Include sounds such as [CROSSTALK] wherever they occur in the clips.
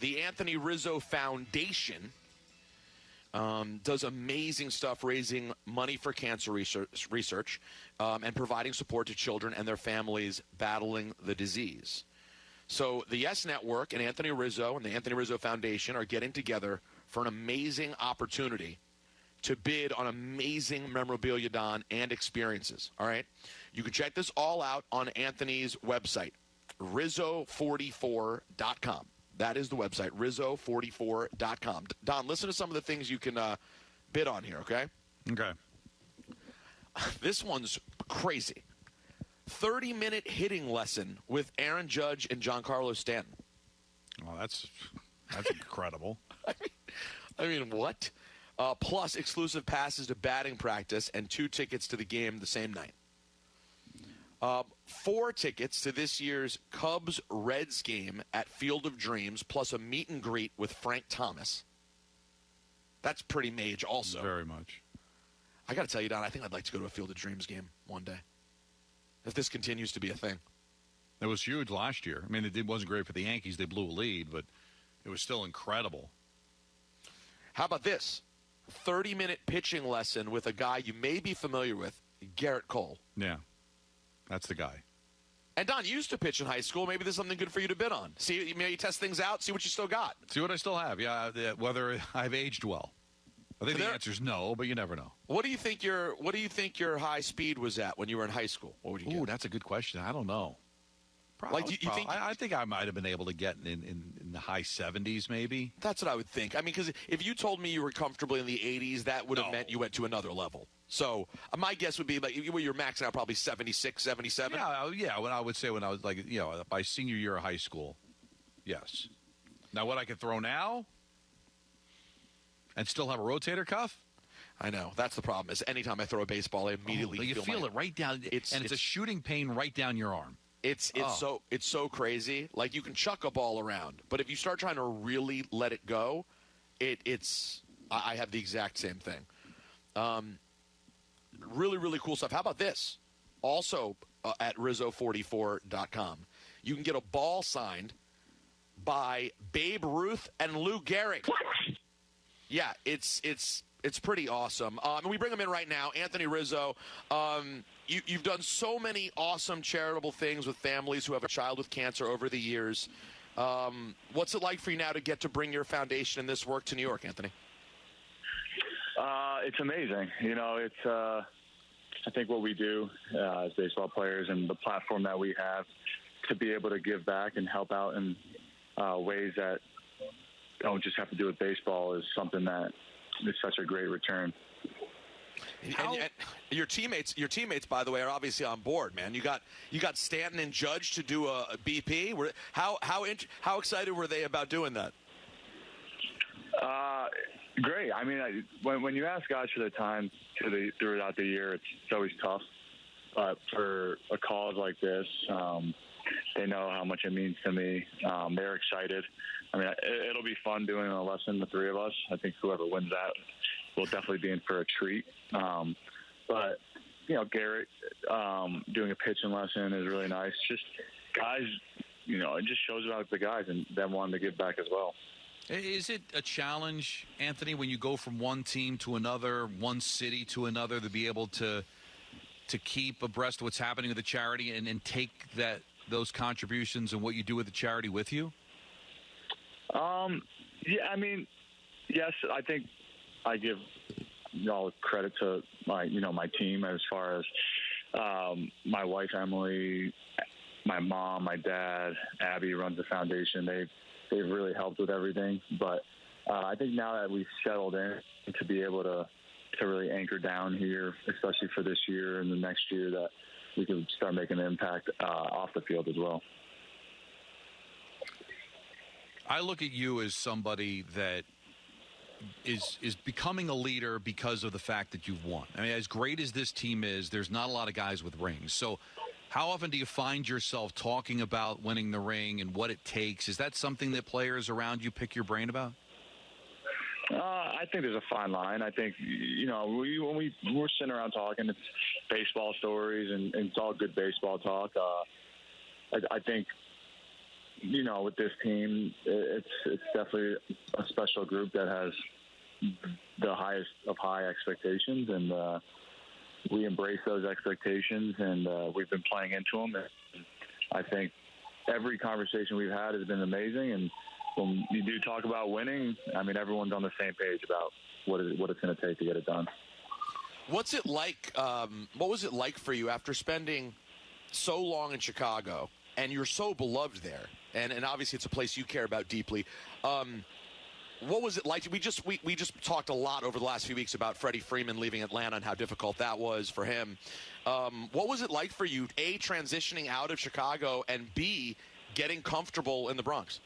The Anthony Rizzo Foundation um, does amazing stuff raising money for cancer research, research um, and providing support to children and their families battling the disease. So the Yes Network and Anthony Rizzo and the Anthony Rizzo Foundation are getting together for an amazing opportunity to bid on amazing memorabilia, Don, and experiences. All right? You can check this all out on Anthony's website, rizzo44.com. That is the website, rizzo44.com. Don, listen to some of the things you can uh, bid on here, okay? Okay. [LAUGHS] This one's crazy. 30 minute hitting lesson with Aaron Judge and Giancarlo Stanton. Well, that's that's incredible. [LAUGHS] I mean, I mean, what? Uh, plus exclusive passes to batting practice and two tickets to the game the same night. Uh, four tickets to this year's Cubs Reds game at Field of Dreams, plus a meet and greet with Frank Thomas. That's pretty mage, also. Very much. I got to tell you, Don, I think I'd like to go to a Field of Dreams game one day. If this continues to be a thing. It was huge last year. I mean, it wasn't great for the Yankees. They blew a lead, but it was still incredible. How about this? 30 minute pitching lesson with a guy you may be familiar with, Gerrit Cole. Yeah. That's the guy. And Don, you used to pitch in high school. Maybe there's something good for you to bid on. See, maybe test things out, see what you still got. See what I still have. Yeah, whether [LAUGHS] I've aged well. I think the answer is no, but you never know. What do you think your What do you think your high speed was at when you were in high school? What would you? Ooh, that's a good question. I don't know. Probably, like, you, you think? I, I, think I might have been able to get in, in, in, the high 70s, maybe. That's what I would think. I mean, because if you told me you were comfortably in the 80s, that would have no. meant you went to another level. So uh, my guess would be like well, you're maxing out probably 76, 77. Yeah, yeah. When I would say when I was like you know by senior year of high school, yes. Now what I can throw now, and still have a rotator cuff. I know that's the problem. Is anytime I throw a baseball, I immediately oh, you feel, feel my, it right down. It's and it's, it's, a shooting pain right down your arm. It's it's oh. so it's so crazy. Like you can chuck a ball around, but if you start trying to really let it go, it it's I have the exact same thing. Um, really really cool stuff. How about this? Also uh, at rizzo44.com, you can get a ball signed by Babe Ruth and Lou Gehrig. Yeah, it's it's it's pretty awesome. Um, and we bring them in right now. Anthony Rizzo, um, you, you've done so many awesome charitable things with families who have a child with cancer over the years. Um, what's it like for you now to get to bring your foundation and this work to New York, Anthony? Uh, it's amazing. You know, it's. Uh, I think what we do uh, as baseball players and the platform that we have to be able to give back and help out in uh, ways that don't just have to do with baseball is something that is such a great return. How, and, and your teammates, your teammates, by the way, are obviously on board, man. You got you got Stanton and Judge to do a, a BP. Were, how how how excited were they about doing that? Uh, great. I mean, I, when when you ask guys for their time to the, throughout the year, it's, it's always tough. But for a cause like this, um, they know how much it means to me. Um, they're excited. I mean, it, will be fun doing a lesson, the three of us. I think whoever wins that will definitely be in for a treat. Um, but you know, Gerrit um, doing a pitching lesson is really nice. Just guys, you know, it just shows about the guys and them wanting to give back as well. Is it a challenge, Anthony, when you go from one team to another, one city to another, to be able to to keep abreast of what's happening with the charity and, and take that those contributions and what you do with the charity with you? Um, yeah, I mean, yes, I think I give all credit to my, you know, my team as far as um, my wife Emily, my mom, my dad, Abby runs the foundation. They've they've really helped with everything. But uh, I think now that we've settled in to be able to to really anchor down here, especially for this year and the next year, that we can start making an impact uh, off the field as well. I look at you as somebody that is is becoming a leader because of the fact that you've won. I mean, as great as this team is, there's not a lot of guys with rings. So, how often do you find yourself talking about winning the ring and what it takes? Is that something that players around you pick your brain about? Uh, I think there's a fine line. I think you know we, when we we're sitting around talking, it's baseball stories and, and it's all good baseball talk. Uh, I, I think you know, with this team, it's it's definitely a special group that has the highest of high expectations, and uh, we embrace those expectations, and uh, we've been playing into them. And I think every conversation we've had has been amazing, and when you do talk about winning, I mean, everyone's on the same page about what is what it's going to take to get it done. What's it like? Um, what was it like for you after spending so long in Chicago and you're so beloved there? And, and obviously, it's a place you care about deeply. Um, what was it like? We just we, we just talked a lot over the last few weeks about Freddie Freeman leaving Atlanta and how difficult that was for him. Um, what was it like for you? A transitioning out of Chicago and B getting comfortable in the Bronx.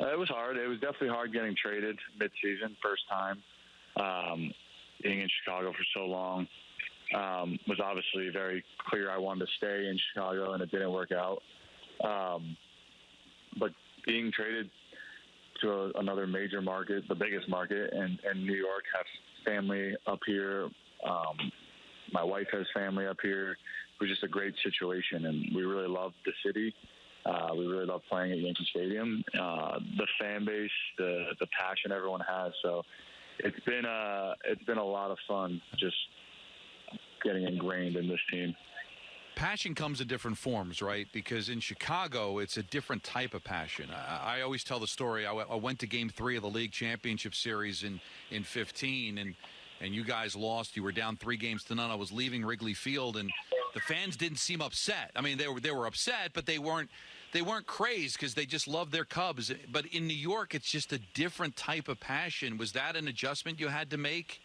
Uh, it was hard. It was definitely hard getting traded midseason, first time. Um, being in Chicago for so long um, was obviously very clear. I wanted to stay in Chicago, and it didn't work out. Um, but being traded to a, another major market, the biggest market, and, and New York has family up here. Um, my wife has family up here. It was just a great situation, and we really loved the city. Uh, we really love playing at Yankee Stadium. Uh, the fan base, the the passion everyone has. So it's been a uh, it's been a lot of fun just getting ingrained in this team. Passion comes in different forms, right? Because in Chicago, it's a different type of passion. I, I always tell the story. I, went to Game Three of the League Championship Series in in 15, and and you guys lost. You were down three games to none. I was leaving Wrigley Field, and the fans didn't seem upset. I mean, they were they were upset, but they weren't they weren't crazed because they just love their Cubs. But in New York, it's just a different type of passion. Was that an adjustment you had to make?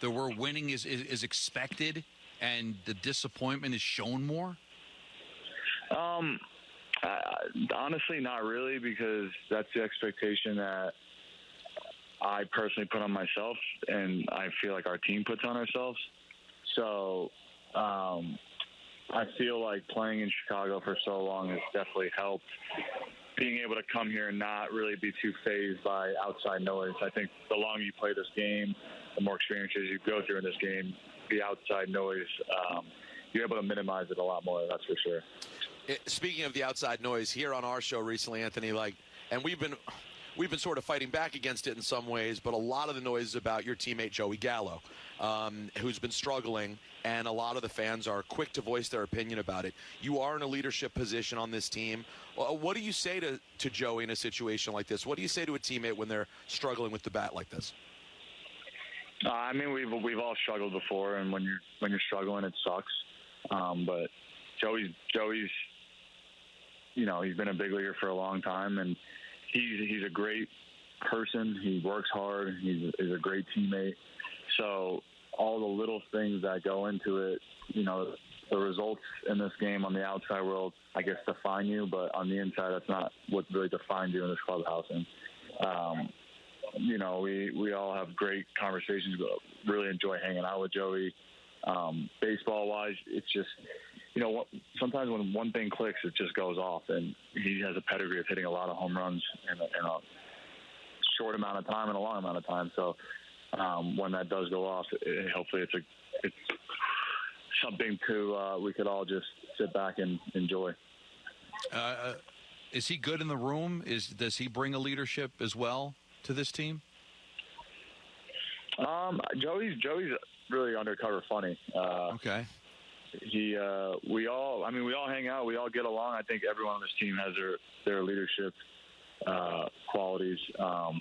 The where winning is, is, is expected and the disappointment is shown more? Um, honestly, not really, because that's the expectation that I personally put on myself, and I feel like our team puts on ourselves. So, um, I feel like playing in Chicago for so long has definitely helped. Being able to come here and not really be too fazed by outside noise. I think the longer you play this game, the more experiences you go through in this game, the outside noise, um, you're able to minimize it a lot more. That's for sure. Speaking of the outside noise, here on our show recently, Anthony, like, and we've been we've been sort of fighting back against it in some ways, but a lot of the noise is about your teammate Joey Gallo, um, who's been struggling, and a lot of the fans are quick to voice their opinion about it. You are in a leadership position on this team. What do you say to, to Joey in a situation like this? What do you say to a teammate when they're struggling with the bat like this? Uh, I mean, we've we've all struggled before, and when you're when you're struggling, it sucks. Um, but Joey's Joey's, you know, he's been a big leaguer for a long time, and he's he's a great person. He works hard. He's, he's a great teammate. So all the little things that go into it, you know, the results in this game on the outside world, I guess, define you, but on the inside, that's not what really defines you in this clubhouse. And um, you know, we we all have great conversations. Really enjoy hanging out with Joey. Um, baseball wise, it's just you know, sometimes when one thing clicks, it just goes off. And he has a pedigree of hitting a lot of home runs in a, in a short amount of time and a long amount of time. So um, when that does go off, it, hopefully it's a it's something to uh, we could all just sit back and enjoy. Uh, uh, is he good in the room? Is does he bring a leadership as well to this team? Um, Joey's Joey's really undercover funny. Uh, okay. he uh, we all I mean we all hang out we all get along. I think everyone on this team has their their leadership uh, qualities. Um,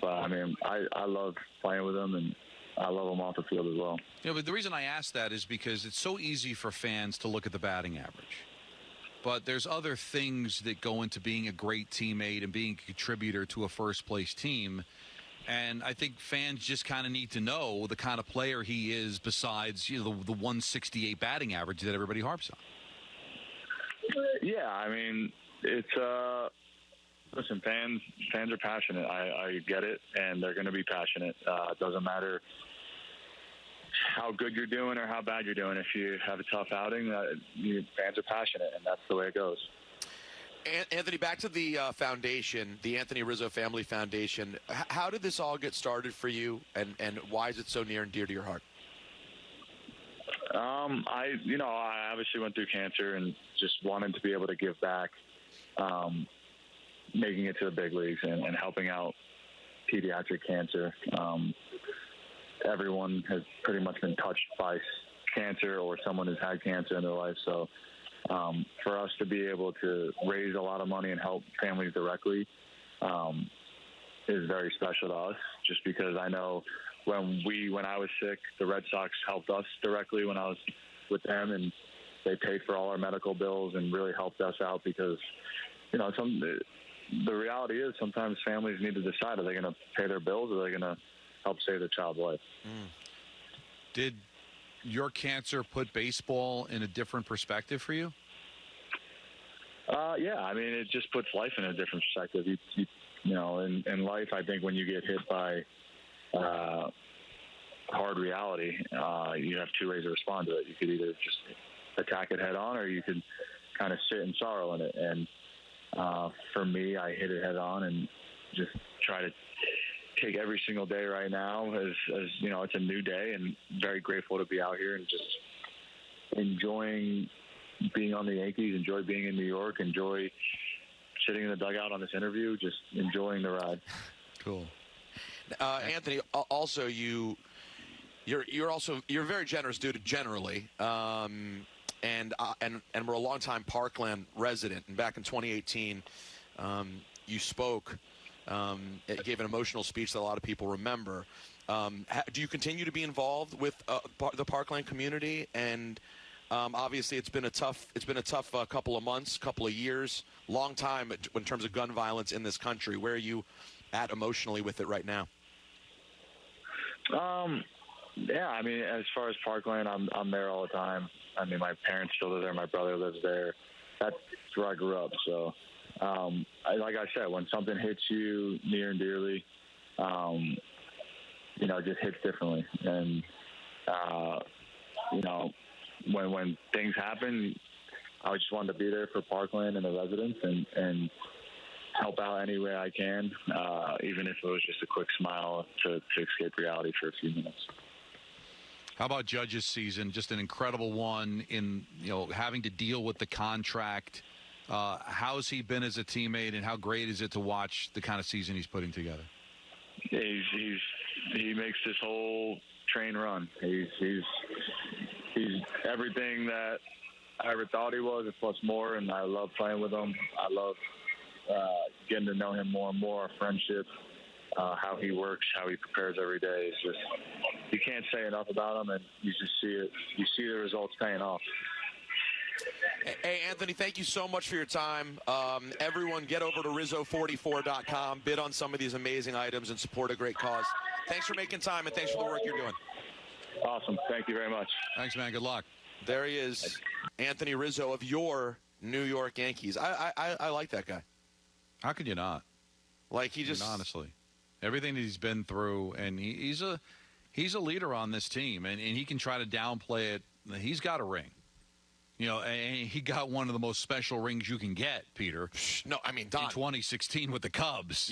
but I mean I, I love playing with him and I love him off the field as well. Yeah but the reason I ask that is because it's so easy for fans to look at the batting average but there's other things that go into being a great teammate and being a contributor to a first place team and I think fans just kind of need to know the kind of player he is besides you know, the, the 168 batting average that everybody harps on. Yeah, I mean, it's uh, listen, fans fans are passionate. I, I get it, and they're going to be passionate. Uh, it doesn't matter how good you're doing or how bad you're doing. If you have a tough outing, uh, you, fans are passionate, and that's the way it goes. Anthony, back to the uh, foundation, the Anthony Rizzo Family Foundation. H- how did this all get started for you, and, and why is it so near and dear to your heart? Um, I, you know, I obviously went through cancer and just wanted to be able to give back um, making it to the big leagues and, and helping out pediatric cancer. Um, everyone has pretty much been touched by cancer or someone who's had cancer in their life. So um, for us to be able to raise a lot of money and help families directly um, is very special to us. Just because I know when we when I was sick, the Red Sox helped us directly when I was with them, and they paid for all our medical bills and really helped us out because you know some the reality is sometimes families need to decide are they going to pay their bills or are they going to help save their child's life. Did your cancer put baseball in a different perspective for you? Uh, yeah, I mean, it just puts life in a different perspective. You, you, you know, in, in life, I think when you get hit by uh, hard reality, uh, you have two ways to respond to it. You could either just attack it head on, or you could kind of sit in sorrow in it. And uh, for me, I hit it head on and just try to take every single day right now as, as you know, it's a new day, and very grateful to be out here and just enjoying being on the Yankees, enjoy being in New York, enjoy sitting in the dugout on this interview, just enjoying the ride. Cool. Uh, Anthony, also you, you're you're also you're a very generous dude generally, um, and uh, and and we're a longtime Parkland resident. And back in 2018, um, you spoke, um, it gave an emotional speech that a lot of people remember. Um, do you continue to be involved with uh, the Parkland community? And um, obviously, it's been a tough it's been a tough uh, couple of months, couple of years, long time in terms of gun violence in this country. Where are you at emotionally with it right now? Um, yeah, I mean, as far as Parkland, I'm I'm there all the time. I mean, my parents still live there. My brother lives there. That's where I grew up. So, um, I, like I said, when something hits you near and dearly, um, you know, it just hits differently. And uh, you know, when when things happen, I just wanted to be there for Parkland and the residents, and and help out any way I can, uh, even if it was just a quick smile to, to escape reality for a few minutes. How about Judge's season? Just an incredible one in you know having to deal with the contract. Uh, how's he been as a teammate, and how great is it to watch the kind of season he's putting together? He's, he's he makes this whole train run. He's he's he's everything that I ever thought he was, plus more. And I love playing with him. I love uh, getting to know him more and more. Our friendship, uh, how he works, how he prepares every day. It's just you can't say enough about him, and you just see it. You see the results paying off. Hey, Anthony, thank you so much for your time. Um, everyone, get over to Rizzo44.com, bid on some of these amazing items, and support a great cause. Thanks for making time, and thanks for the work you're doing. Awesome. Thank you very much. Thanks, man. Good luck. There he is, Anthony Rizzo of your New York Yankees. I I, I like that guy. How could you not? Like he I mean, just honestly, everything that he's been through, and he, he's a he's a leader on this team, and, and he can try to downplay it. He's got a ring. You know, and he got one of the most special rings you can get, Peter, no. I mean, in 2016 with the Cubs.